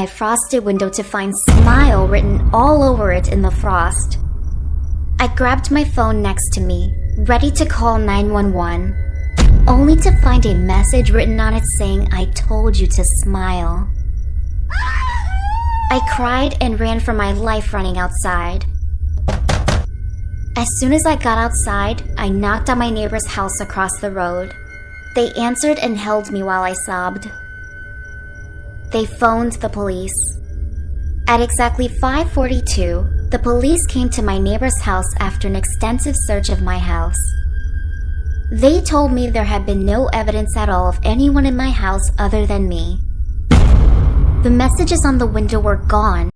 my frosted window to find smile written all over it in the frost. I grabbed my phone next to me, ready to call 911, only to find a message written on it saying I told you to smile. I cried and ran for my life running outside. As soon as I got outside, I knocked on my neighbor's house across the road. They answered and held me while I sobbed. They phoned the police. At exactly 5:42, the police came to my neighbor's house after an extensive search of my house. They told me there had been no evidence at all of anyone in my house other than me. The messages on the window were gone,